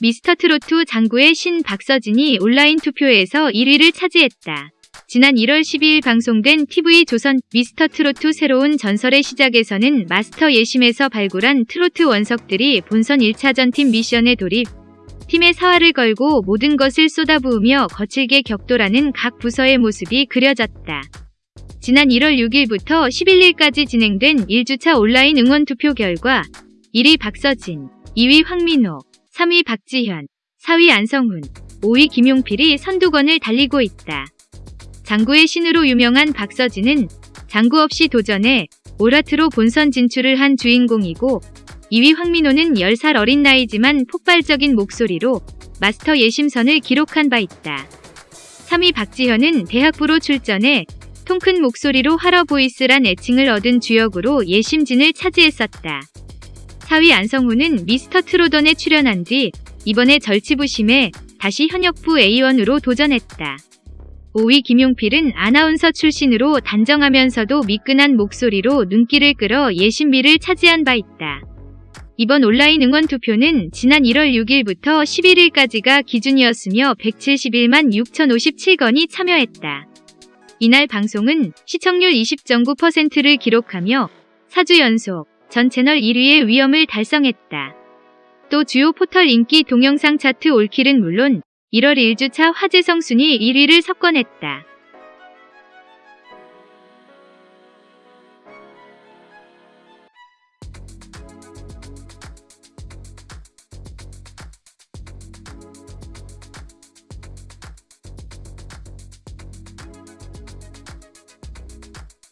미스터트로트 장구의 신 박서진이 온라인 투표에서 1위를 차지했다. 지난 1월 12일 방송된 TV조선 미스터트로트 새로운 전설의 시작에서는 마스터 예심에서 발굴한 트로트 원석들이 본선 1차전 팀 미션에 돌입, 팀의 사활을 걸고 모든 것을 쏟아부으며 거칠게 격돌하는 각 부서의 모습이 그려졌다. 지난 1월 6일부터 11일까지 진행된 1주차 온라인 응원 투표 결과 1위 박서진, 2위 황민호, 3위 박지현, 4위 안성훈, 5위 김용필이 선두권을 달리고 있다. 장구의 신으로 유명한 박서진은 장구 없이 도전해 오라트로 본선 진출을 한 주인공이고 2위 황민호는 10살 어린 나이지만 폭발적인 목소리로 마스터 예심선을 기록한 바 있다. 3위 박지현은 대학부로 출전해 통큰 목소리로 하러보이스란 애칭을 얻은 주역으로 예심진을 차지했었다. 4위 안성우는 미스터 트로던에 출연한 뒤 이번에 절치부심에 다시 현역부 A1으로 도전했다. 5위 김용필은 아나운서 출신으로 단정하면서도 미끈한 목소리로 눈길을 끌어 예신비를 차지한 바 있다. 이번 온라인 응원 투표는 지난 1월 6일부터 11일까지가 기준이었으며 171만 6,057건이 참여했다. 이날 방송은 시청률 20.9%를 기록하며 4주 연속 전 채널 1위의 위엄을 달성했다. 또 주요 포털 인기 동영상 차트 올킬은 물론 1월 1주차 화제성 순위 1위를 석권했다.